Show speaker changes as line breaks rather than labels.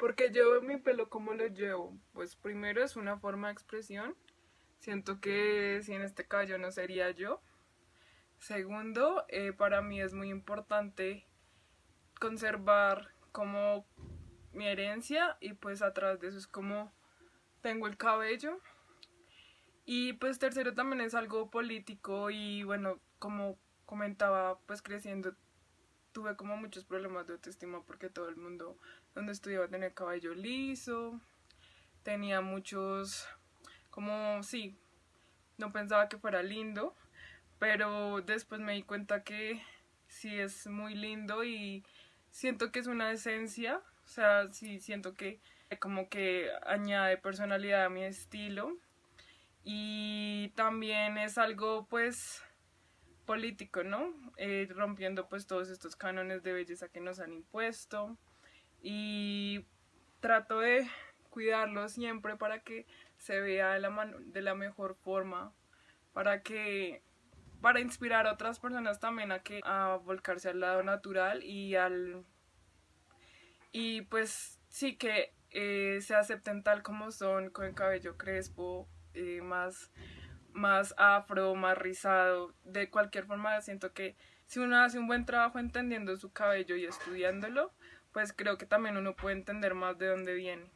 Porque yo mi pelo, ¿cómo lo llevo? Pues primero es una forma de expresión. Siento que si en este cabello no sería yo. Segundo, eh, para mí es muy importante conservar como mi herencia y pues atrás de eso es como tengo el cabello. Y pues tercero también es algo político y bueno, como comentaba, pues creciendo tuve como muchos problemas de autoestima porque todo el mundo donde estudiaba tenía cabello liso, tenía muchos, como sí, no pensaba que fuera lindo, pero después me di cuenta que sí es muy lindo y siento que es una esencia, o sea, sí siento que como que añade personalidad a mi estilo y también es algo pues político, ¿no? Eh, rompiendo pues todos estos cánones de belleza que nos han impuesto y trato de cuidarlo siempre para que se vea de la, de la mejor forma, para que para inspirar a otras personas también a que a volcarse al lado natural y al y pues sí que eh, se acepten tal como son con el cabello crespo eh, más más afro, más rizado, de cualquier forma siento que si uno hace un buen trabajo entendiendo su cabello y estudiándolo, pues creo que también uno puede entender más de dónde viene.